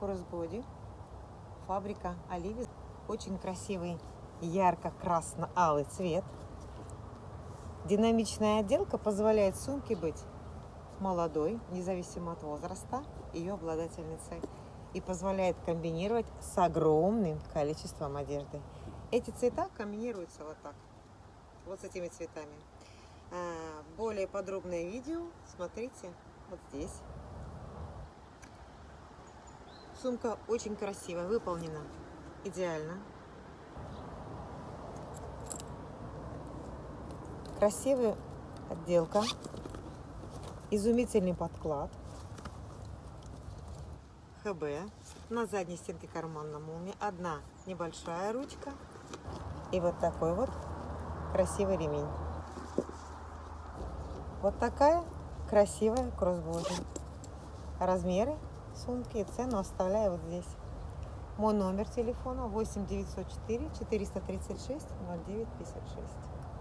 кроссбоди. Фабрика Оливи. Очень красивый ярко-красно-алый цвет. Динамичная отделка позволяет сумке быть молодой, независимо от возраста ее обладательницы, и позволяет комбинировать с огромным количеством одежды. Эти цвета комбинируются вот так, вот с этими цветами. А, более подробное видео смотрите вот здесь. Сумка очень красиво выполнена, идеально. Красивая отделка, изумительный подклад. ХБ. На задней стенке карман на молнии. Одна небольшая ручка. И вот такой вот красивый ремень. Вот такая красивая кроссбоди. Размеры сумки и цену оставляю вот здесь. Мой номер телефона 8 904 436 09 56.